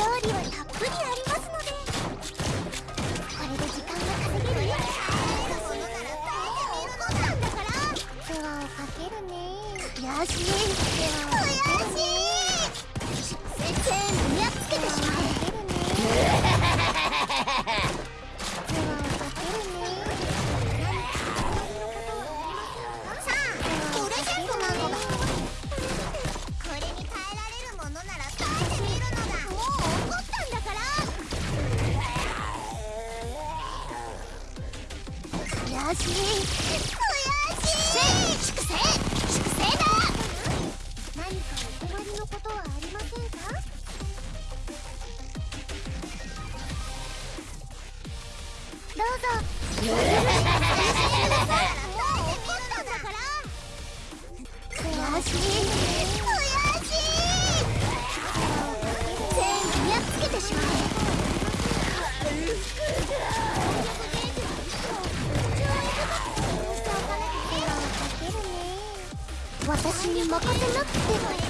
料理はたっぷりありますのでこれで時間が稼げるよ。そのらななんだからをかけるね。よしでは。悔しい。悔しい。粛清粛清だ何かお困りのことはありませんかどうぞ悔しい任せなってばよ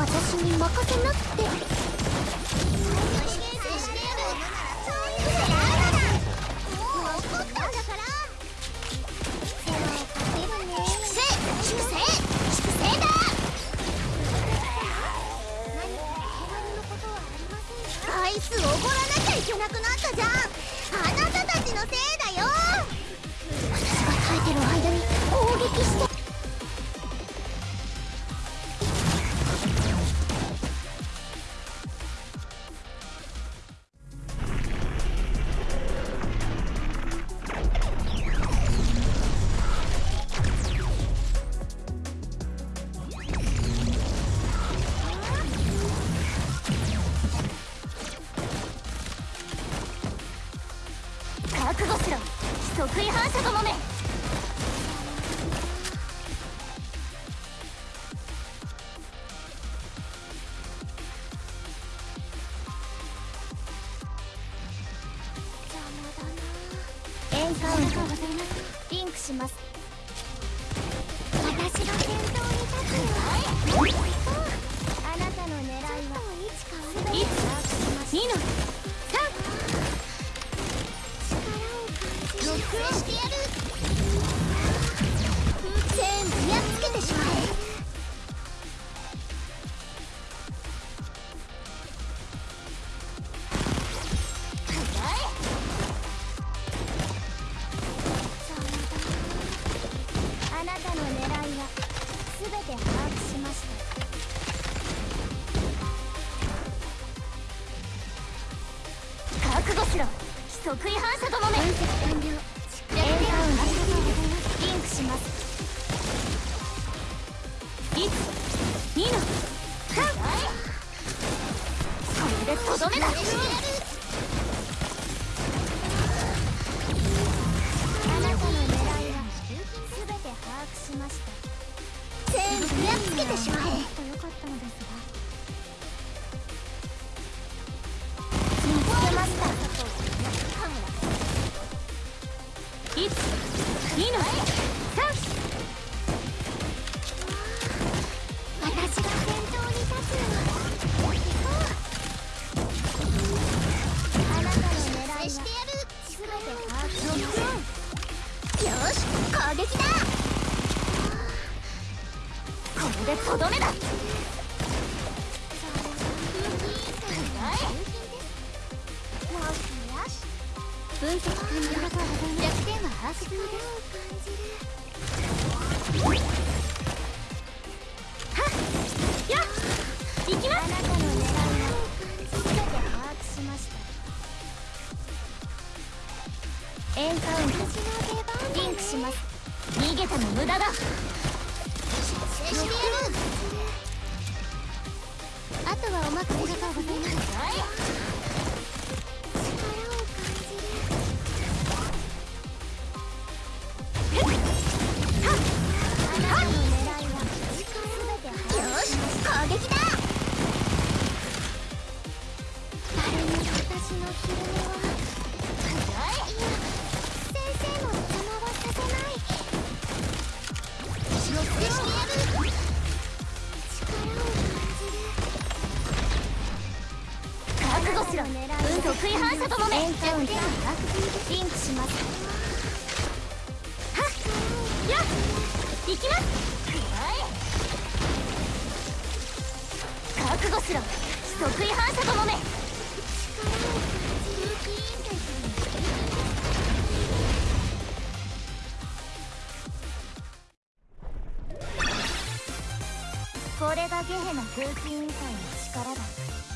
私に任せなって。戦艦ありがとうございます。リンクします。私が先頭に立つよ、あなたの狙いは。変わるの力を感じる。1の。しよし分析完了だエンカウント。リンクします。逃げても無駄だ。失礼してやるあとはお任せでござい。ますリンクします覚悟しろ得意反射ともめこれがゲヘナ空気委員会の力だ。